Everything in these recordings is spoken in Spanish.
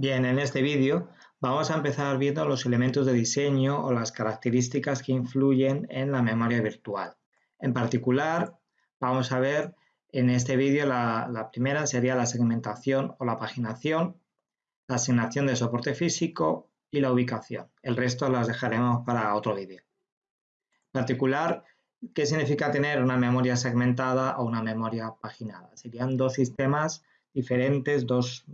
Bien, en este vídeo vamos a empezar viendo los elementos de diseño o las características que influyen en la memoria virtual. En particular, vamos a ver en este vídeo la, primera sería la segmentación o la paginación, la asignación de soporte físico y la ubicación. El resto las dejaremos para otro vídeo. En particular, ¿qué significa tener una memoria segmentada o una memoria paginada? Serían dos sistemas diferentes, dos,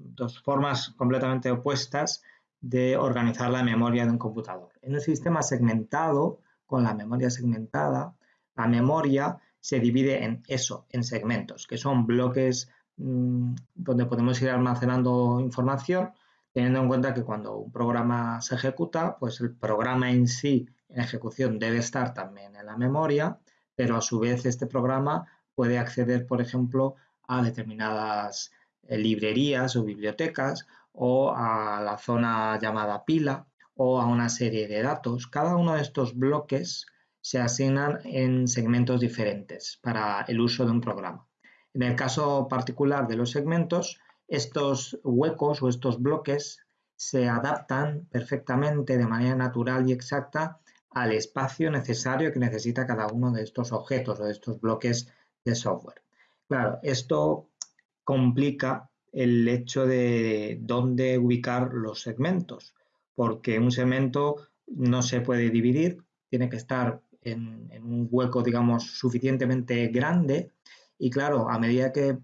formas completamente opuestas de organizar la memoria de un computador. En un sistema segmentado, con la memoria segmentada, la memoria se divide en eso, en segmentos, que son bloques mm, donde podemos ir almacenando información, teniendo en cuenta que cuando un programa se ejecuta, pues el programa en sí, en ejecución, debe estar también en la memoria, pero a su vez este programa puede acceder, por ejemplo, a determinadas librerías o bibliotecas o a la zona llamada pila o a una serie de datos. Cada uno de estos bloques se asignan en segmentos diferentes para el uso de un programa. En el caso particular de los segmentos, estos huecos o estos bloques se adaptan perfectamente de manera natural y exacta al espacio necesario que necesita cada uno de estos objetos o de estos bloques de software. Claro, esto complica el hecho de dónde ubicar los segmentos, porque un segmento no se puede dividir, tiene que estar en, un hueco, digamos, suficientemente grande y claro, a medida que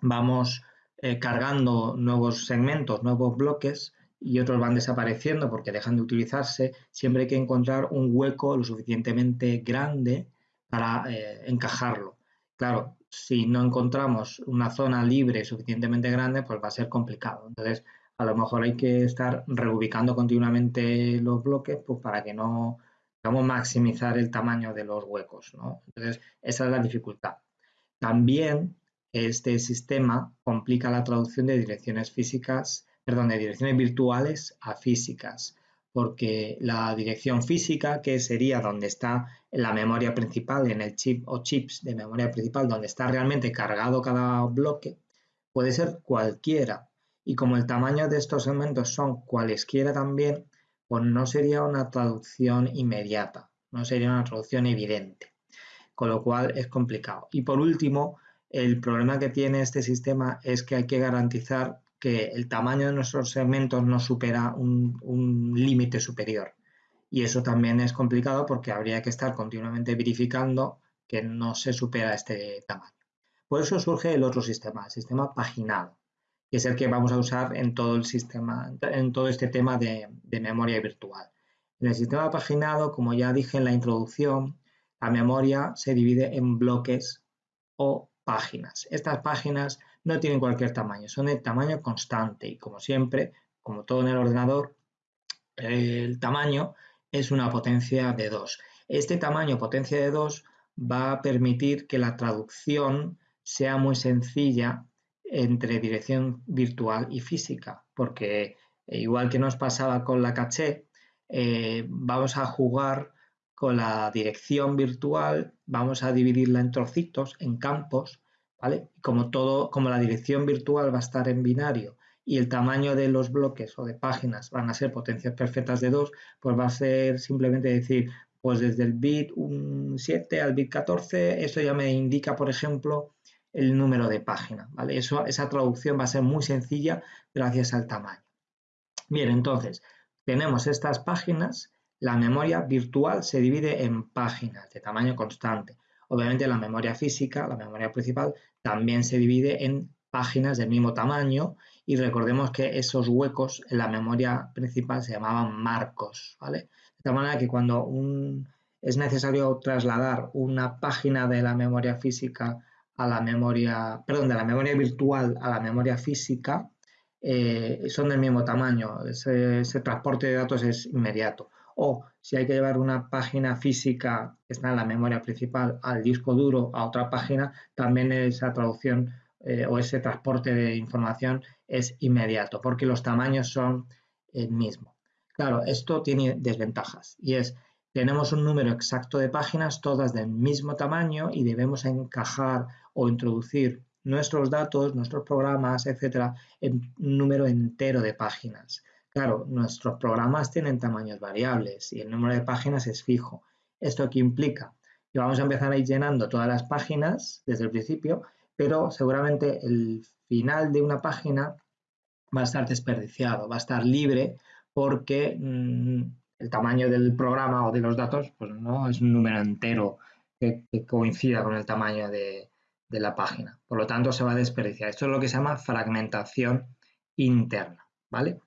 vamos eh, cargando nuevos segmentos, nuevos bloques y otros van desapareciendo porque dejan de utilizarse, siempre hay que encontrar un hueco lo suficientemente grande para eh, encajarlo. Claro, si no encontramos una zona libre suficientemente grande, pues va a ser complicado. Entonces, a lo mejor hay que estar reubicando continuamente los bloques pues para que no, digamos, maximizar el tamaño de los huecos. ¿no? Entonces, esa es la dificultad. También este sistema complica la traducción de direcciones físicas, perdón, de direcciones virtuales a físicas porque la dirección física, que sería donde está la memoria principal, en el chip o chips de memoria principal, donde está realmente cargado cada bloque, puede ser cualquiera. Y como el tamaño de estos segmentos son cualesquiera también, pues no sería una traducción inmediata, no sería una traducción evidente, con lo cual es complicado. Y por último, el problema que tiene este sistema es que hay que garantizar que el tamaño de nuestros segmentos no supera un, límite superior. Y eso también es complicado porque habría que estar continuamente verificando que no se supera este tamaño. Por eso surge el otro sistema, el sistema paginado, que es el que vamos a usar en todo el sistema, en todo este tema de, de memoria virtual. En el sistema paginado, como ya dije en la introducción, la memoria se divide en bloques o páginas. Estas páginas no tienen cualquier tamaño, son de tamaño constante y como siempre, como todo en el ordenador, el tamaño es una potencia de 2. Este tamaño potencia de 2 va a permitir que la traducción sea muy sencilla entre dirección virtual y física, porque eh, igual que nos pasaba con la caché, eh, vamos a jugar con la dirección virtual, vamos a dividirla en trocitos, en campos, como todo, como la dirección virtual va a estar en binario y el tamaño de los bloques o de páginas van a ser potencias perfectas de 2, pues va a ser simplemente decir, pues desde el bit 7 al bit 14, eso ya me indica, por ejemplo, el número de página, ¿vale? Eso, esa traducción va a ser muy sencilla gracias al tamaño. Bien, entonces, tenemos estas páginas, la memoria virtual se divide en páginas de tamaño constante. Obviamente la memoria física, la memoria principal, también se divide en páginas del mismo tamaño y recordemos que esos huecos en la memoria principal se llamaban marcos, ¿vale? De tal manera que cuando es necesario trasladar una página de la memoria física a la memoria, perdón, de la memoria virtual a la memoria física, eh, son del mismo tamaño, ese, transporte de datos es inmediato o si hay que llevar una página física que está en la memoria principal al disco duro a otra página, también esa traducción eh, o ese transporte de información es inmediato porque los tamaños son el mismo. Claro, esto tiene desventajas y es tenemos un número exacto de páginas, todas del mismo tamaño y debemos encajar o introducir nuestros datos, nuestros programas, etcétera, en un número entero de páginas. Claro, nuestros programas tienen tamaños variables y el número de páginas es fijo. ¿Esto qué implica? Que vamos a empezar a ir llenando todas las páginas desde el principio, pero seguramente el final de una página va a estar desperdiciado, va a estar libre porque mm, el tamaño del programa o de los datos pues no es un número entero que, coincida con el tamaño de, de la página. Por lo tanto, se va a desperdiciar. Esto es lo que se llama fragmentación interna, ¿vale?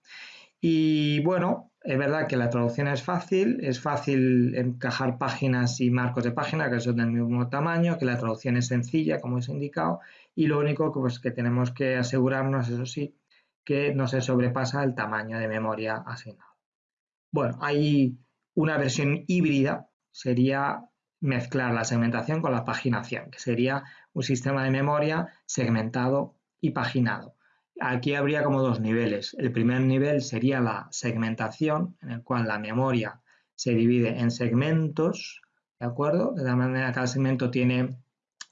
Y bueno, es verdad que la traducción es fácil, es fácil encajar páginas y marcos de página que son del mismo tamaño, que la traducción es sencilla, como he indicado, y lo único que, pues, que tenemos que asegurarnos, eso sí, que no se sobrepasa el tamaño de memoria asignado. Bueno, hay una versión híbrida, sería mezclar la segmentación con la paginación, que sería un sistema de memoria segmentado y paginado. Aquí habría como dos niveles. El primer nivel sería la segmentación, en el cual la memoria se divide en segmentos, ¿de acuerdo? De la manera cada segmento tiene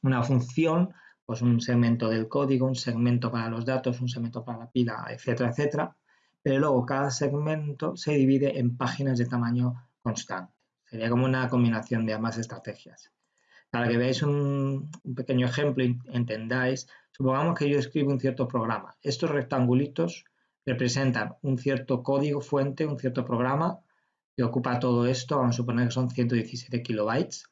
una función, pues un segmento del código, un segmento para los datos, un segmento para la pila, etcétera, etcétera. Pero luego cada segmento se divide en páginas de tamaño constante. Sería como una combinación de ambas estrategias. Para que veáis un, pequeño ejemplo y entendáis, Supongamos que yo escribo un cierto programa. Estos rectangulitos representan un cierto código fuente, un cierto programa que ocupa todo esto, vamos a suponer que son 117 kilobytes,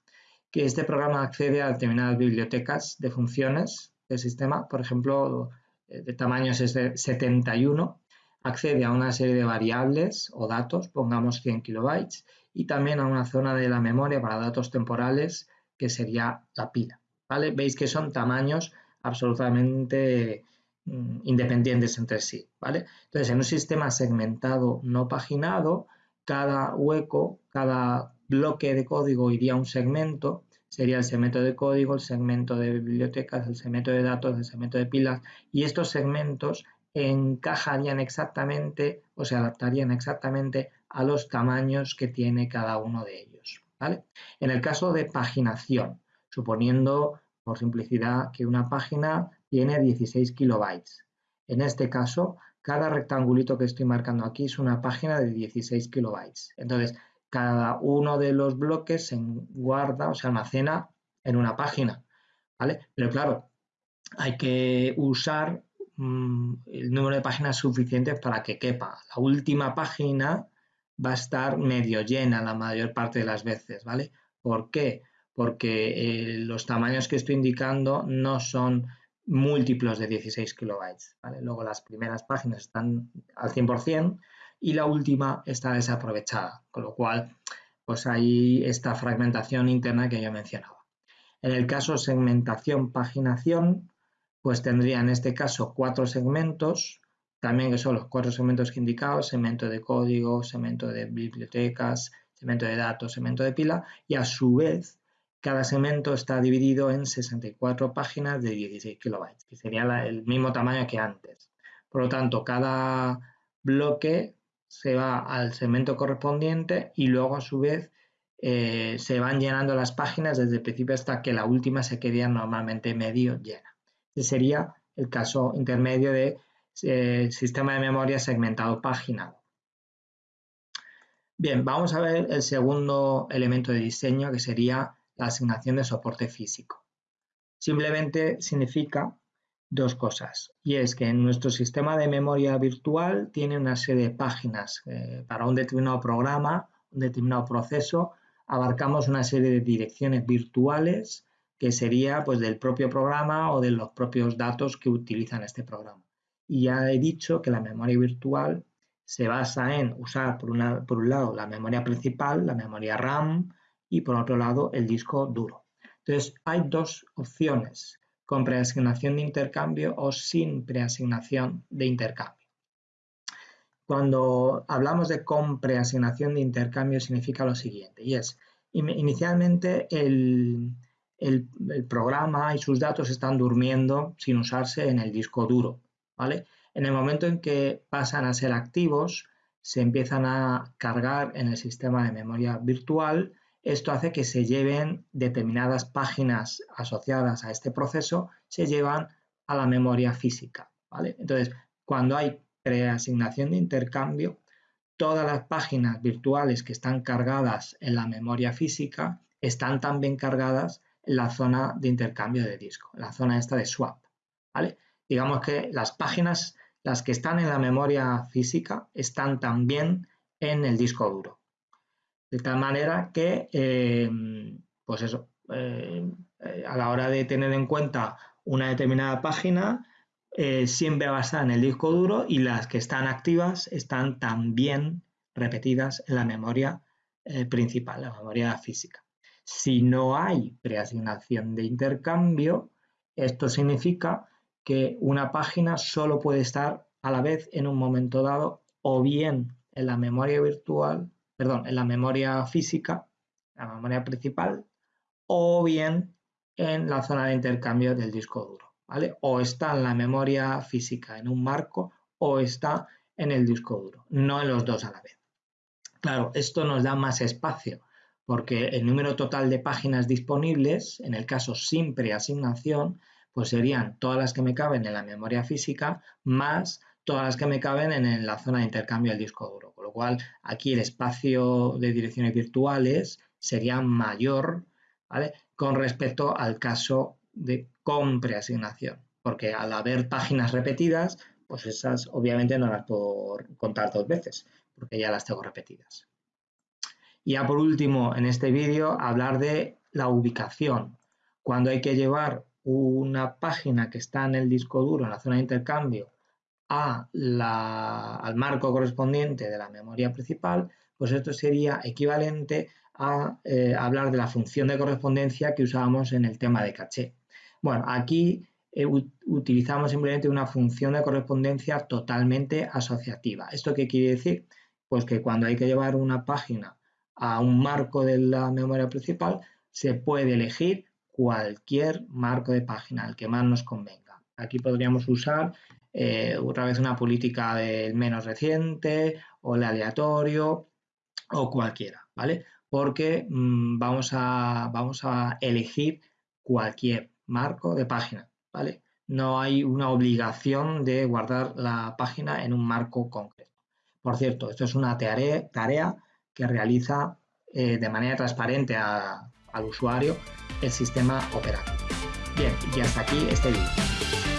que este programa accede a determinadas bibliotecas de funciones del sistema, por ejemplo, de tamaños de 71, accede a una serie de variables o datos, pongamos 100 kilobytes, y también a una zona de la memoria para datos temporales que sería la pila. ¿vale? Veis que son tamaños absolutamente mm, independientes entre sí, ¿vale? Entonces, en un sistema segmentado no paginado, cada hueco, cada bloque de código iría a un segmento, sería el segmento de código, el segmento de bibliotecas, el segmento de datos, el segmento de pilas, y estos segmentos encajarían exactamente o se adaptarían exactamente a los tamaños que tiene cada uno de ellos, ¿vale? En el caso de paginación, suponiendo por simplicidad, que una página tiene 16 kilobytes. En este caso, cada rectangulito que estoy marcando aquí es una página de 16 kilobytes. Entonces, cada uno de los bloques se guarda o se almacena en una página. Pero claro, hay que usar mm, el número de páginas suficientes para que quepa. La última página va a estar medio llena la mayor parte de las veces, ¿vale? ¿Por qué? porque eh, los tamaños que estoy indicando no son múltiplos de 16 kilobytes. Luego las primeras páginas están al 100% y la última está desaprovechada, con lo cual pues hay esta fragmentación interna que yo mencionaba. En el caso segmentación, paginación, pues tendría en este caso cuatro segmentos, también que son los cuatro segmentos que he indicado, segmento de código, segmento de bibliotecas, segmento de datos, segmento de pila, y a su vez cada segmento está dividido en 64 páginas de 16 kilobytes, que sería el mismo tamaño que antes. Por lo tanto, cada bloque se va al segmento correspondiente y luego a su vez eh, se van llenando las páginas desde el principio hasta que la última se quede normalmente medio llena. Ese sería el caso intermedio de eh, sistema de memoria segmentado paginado. Bien, vamos a ver el segundo elemento de diseño que sería la asignación de soporte físico. Simplemente significa dos cosas, y es que nuestro sistema de memoria virtual tiene una serie de páginas eh, para un determinado programa, un determinado proceso, abarcamos una serie de direcciones virtuales que sería pues del propio programa o de los propios datos que utilizan este programa. Y ya he dicho que la memoria virtual se basa en usar por, por un lado la memoria principal, la memoria RAM, y por otro lado el disco duro. Entonces hay dos opciones, con preasignación de intercambio o sin preasignación de intercambio. Cuando hablamos de con preasignación de intercambio significa lo siguiente, y es, inicialmente el, el, programa y sus datos están durmiendo sin usarse en el disco duro, ¿vale? En el momento en que pasan a ser activos, se empiezan a cargar en el sistema de memoria virtual esto hace que se lleven determinadas páginas asociadas a este proceso, se llevan a la memoria física. Entonces, cuando hay preasignación de intercambio, todas las páginas virtuales que están cargadas en la memoria física están también cargadas en la zona de intercambio de disco, en la zona esta de swap. Digamos que las páginas, las que están en la memoria física, están también en el disco duro. De tal manera que, eh, pues eso, eh, eh, a la hora de tener en cuenta una determinada página, siempre va a estar en el disco duro y las que están activas están también repetidas en la memoria principal, la memoria física. Si no hay preasignación de intercambio, esto significa que una página solo puede estar a la vez en un momento dado o bien en la memoria virtual, perdón, en la memoria física, la memoria principal, o bien en la zona de intercambio del disco duro, ¿vale? O está en la memoria física en un marco o está en el disco duro, no en los dos a la vez. Claro, esto nos da más espacio porque el número total de páginas disponibles, en el caso sin preasignación, pues serían todas las que me caben en la memoria física más todas las que me caben en la zona de intercambio del disco duro. Con lo cual, aquí el espacio de direcciones virtuales sería mayor ¿vale? con respecto al caso de con preasignación. Porque al haber páginas repetidas, pues esas obviamente no las puedo contar dos veces, porque ya las tengo repetidas. Y ya por último, en este vídeo, hablar de la ubicación. Cuando hay que llevar una página que está en el disco duro, en la zona de intercambio, al marco correspondiente de la memoria principal, pues esto sería equivalente a eh, hablar de la función de correspondencia que usábamos en el tema de caché. Bueno, aquí eh, utilizamos simplemente una función de correspondencia totalmente asociativa. ¿Esto qué quiere decir? Pues que cuando hay que llevar una página a un marco de la memoria principal, se puede elegir cualquier marco de página, el que más nos convenga. Aquí podríamos usar eh, otra vez una política del menos reciente o el aleatorio o cualquiera, ¿vale? Porque mm, vamos, a, vamos a elegir cualquier marco de página, ¿vale? No hay una obligación de guardar la página en un marco concreto. Por cierto, esto es una tarea, que realiza eh, de manera transparente al usuario el sistema operativo. Bien, y hasta aquí este vídeo.